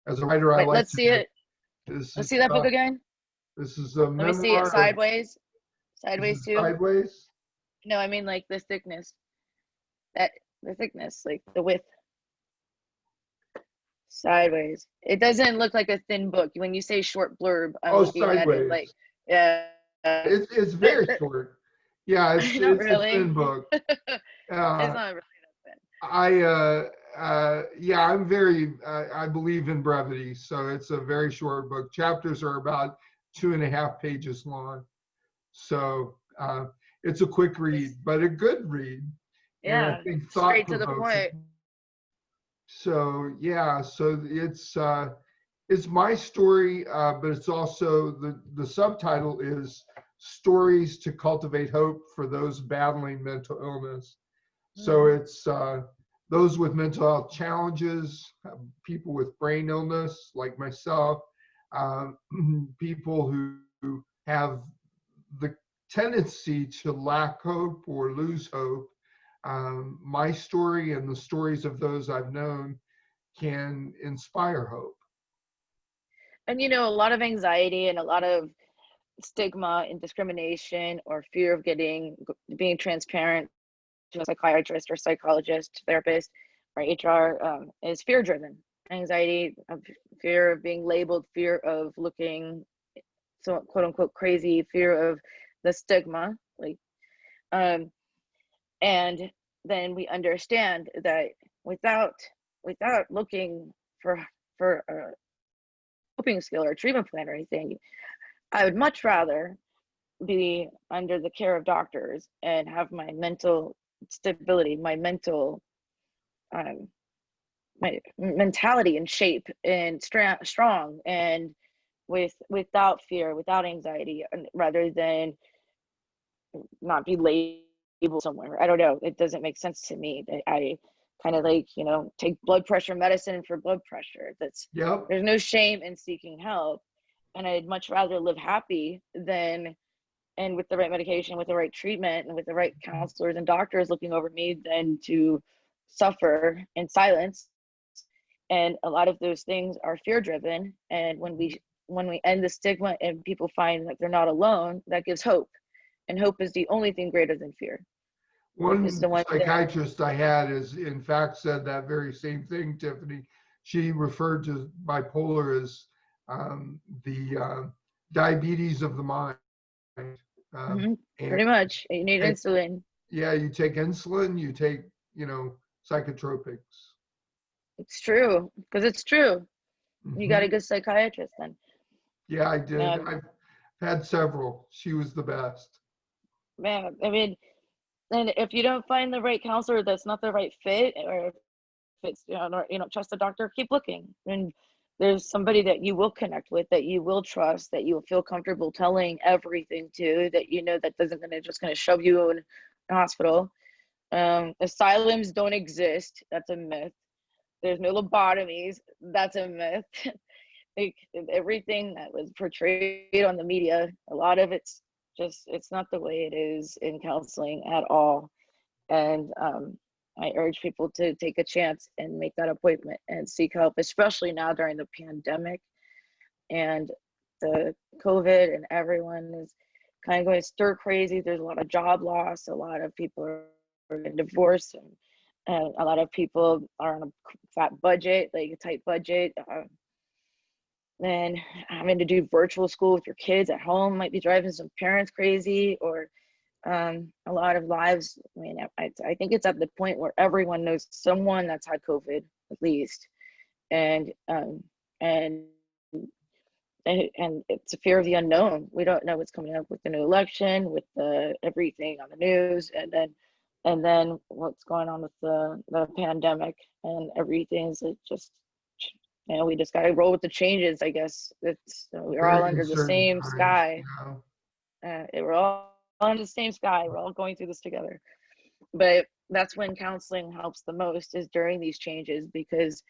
As a writer, I Wait, like let's see it This let's see that book uh, again This is a let me see it sideways sideways too Sideways. No, I mean like the thickness. That the thickness, like the width. Sideways. It doesn't look like a thin book. When you say short blurb, I'm Oh, looking at it like sideways. yeah. It's it's very <laughs> short. Yeah, it's, <laughs> Not it's really. a thin book. <laughs> it's Uh, not really I uh uh yeah, I'm very uh, I believe in brevity, so it's a very short book. Chapters are about two and a half pages long, so uh, it's a quick read, but a good read. I Yeah, straight to the point. So yeah, so it's uh, it's my story, uh, but it's also the the subtitle is stories to cultivate hope for those battling mental illness. So it's uh, those with mental health challenges, uh, people with brain illness like myself, um, <clears throat> people who, who have the tendency to lack hope or lose hope. Um, my story and the stories of those I've known can inspire hope. And you know, a lot of anxiety and a lot of stigma and discrimination or fear of getting being transparent to a psychiatrist or psychologist, therapist, or HR um, is fear driven. Anxiety, fear of being labeled, fear of looking so quote unquote crazy, fear of the stigma, like um and then we understand that without without looking for for a coping skill or treatment plan or anything, I would much rather be under the care of doctors and have my mental stability, my mental um my mentality in shape and stra- strong and with without fear, without anxiety, rather than not be labeled somewhere. I don't know. It doesn't make sense to me. I, I kind of like you know take blood pressure medicine for blood pressure. That's Yep. there's no shame in seeking help, and I'd much rather live happy than and with the right medication, with the right treatment, and with the right mm-hmm. counselors and doctors looking over me than to suffer in silence. And a lot of those things are fear driven. And when we when we end the stigma and people find that they're not alone, that gives hope. And hope is the only thing greater than fear. One It's the one psychiatrist I had is in fact said that very same thing, Tiffany. She referred to bipolar as um, the uh, diabetes of the mind. Um, Mhm, and- Pretty much. You need and- insulin. Yeah, you take insulin, you take, you know, psychotropics. It's true. Because it's true. You got a good psychiatrist then. Yeah, I did. Um, I've had several. She was the best. man i mean and if you don't find the right counselor that's not the right fit or if it's you know not, you know trust the doctor keep looking. And there's somebody that you will connect with that you will trust that you will feel comfortable telling everything to that you know that doesn't gonna just gonna shove you in a hospital. Um asylums don't exist. That's a myth. There's no lobotomies. That's a myth. <laughs> Like everything that was portrayed on the media a lot of it's just it's not the way it is in counseling at all. And um, i urge people to take a chance and make that appointment and seek help especially now during the pandemic. And the covid and everyone is kind of going stir crazy. There's a lot of job loss. A lot of people are, in divorce and, and a lot of people are on a fat budget like a tight budget uh, and having to do virtual school with your kids at home might be driving some parents crazy or um, a lot of lives i mean I, I think it's at the point where everyone knows someone that's had covid at least. And um, and and, and it's a fear of the unknown. We don't know what's coming up with the new election with the everything on the news and then and then what's going on with the the pandemic and everything's like just you know, we just gotta roll with the changes, I guess. It's we're all under the same times, sky. yeah. Uh, we're all under the same sky. We're all going through this together. But that's when counseling helps the most is during these changes because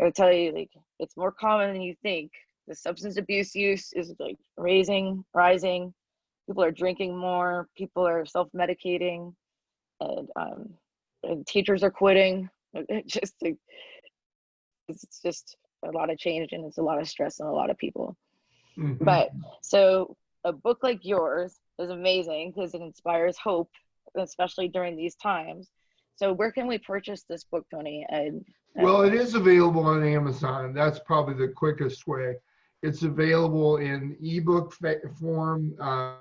I'll tell you, like it's more common than you think. The substance abuse use is like raising, rising. People are drinking more. People are self-medicating, and um, and teachers are quitting. <laughs> It just like, it's just a lot of change and it's a lot of stress on a lot of people. Mhm. But so a book like yours is amazing because it inspires hope, especially during these times. So where can we purchase this book, Tony? And and- Well, it is available on Amazon. That's probably the quickest way. It's available in ebook fa- form, uh,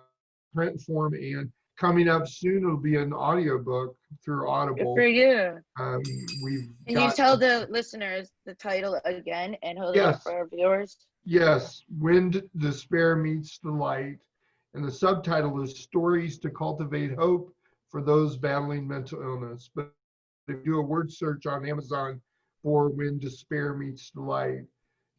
print form, and coming up soon it'll be an audiobook through good Audible. for you. Um, we've Can you tell the listeners the title again and hold it up Yes. for our viewers? Yes, Wind Despair Meets the Light. And the subtitle is Stories to Cultivate Hope for Those Battling Mental Illness. But if you do a word search on Amazon for When Despair Meets Delight,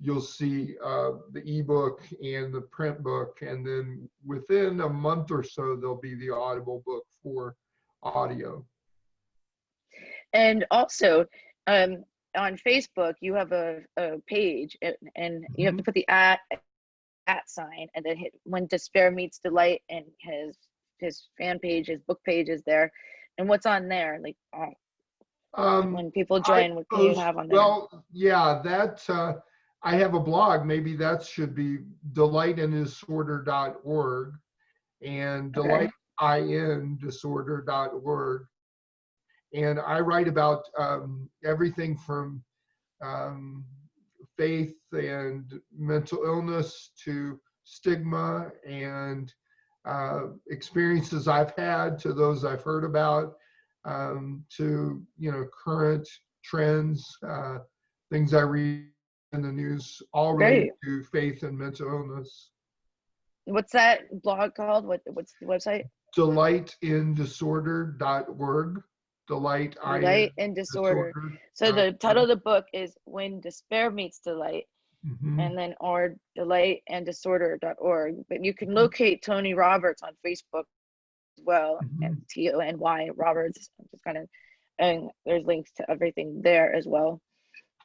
you'll see uh, the ebook and the print book. And then within a month or so, there'll be the audible book for audio. And also, um, on Facebook, you have a, a page and, and you have to put the at at sign and then hit when despair meets delight and his his fan page, his book page is there. And what's on there? Like uh, Um, when people I join, what can you have on there? Well, yeah, that, uh, I have a blog, maybe that should be delightindisorder.org and Okay. delightindisorder.org. And I write about, um, everything from, um, faith and mental illness to stigma and, uh, experiences I've had to those I've heard about um, to you know current trends, uh, things I read in the news, all related to faith and mental illness. what's that blog called? What what's the website? Delightindisorder.org. Delight. Delight in disorder. So the title of the book is When Despair Meets Delight. Mhm. And then or delightindisorder.org. But you Mm-hmm. can locate Tony Roberts on Facebook as well. Mm-hmm. And T O N Y Roberts. I'm just kind of and there's links to everything there as well.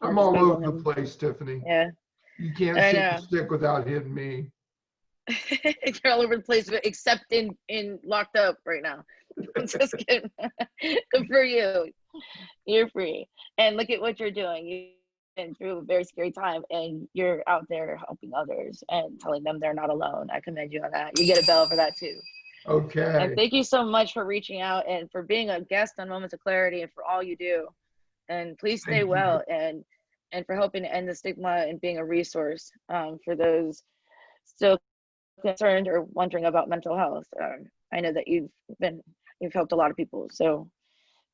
I'm all over the place, Tiffany. Yeah. You can't I know. the stick without hitting me. <laughs> You're all over the place, but except in in locked up right now. <laughs> Just kidding. <laughs> Good for you. You're free, and look at what you're doing. You've been through a very scary time, and you're out there helping others and telling them they're not alone. I commend you on that. You get a bell for that too. Okay. And thank you so much for reaching out and for being a guest on Moments of Clarity and for all you do. And please stay Thank you. well and and for helping to end the stigma and being a resource um, for those still concerned or wondering about mental health. Um, I know that you've been you've helped a lot of people, so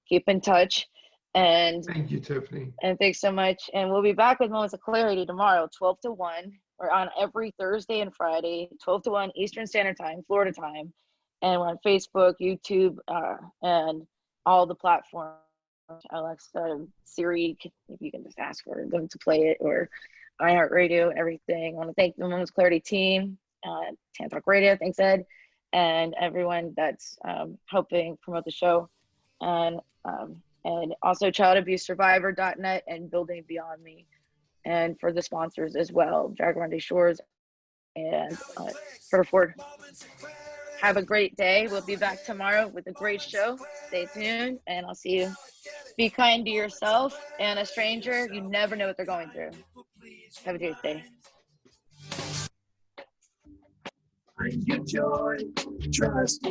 keep in touch. And Thank you, Tiffany. and thanks so much. And we'll be back with Moments of Clarity tomorrow, 12 to 1. We're on every Thursday and Friday, 12 to 1 Eastern Standard Time, Florida time. And we're on Facebook, YouTube, uh, and all the platforms. Alexa, Siri, if you can just ask for them to play it, or iHeartRadio, everything. I want to thank the Moments Clarity team, uh, Tan Talk Radio, thanks Ed, and everyone that's um, helping promote the show. And um, and also childabusesurvivor.net and building beyond me and for the sponsors as well jaguar shores and uh, for ford have a great day. We'll be back tomorrow with a great show. Stay tuned and i'll see you. Be kind to yourself and a stranger. You never know what they're going through. Have a great day. Your joy, trust.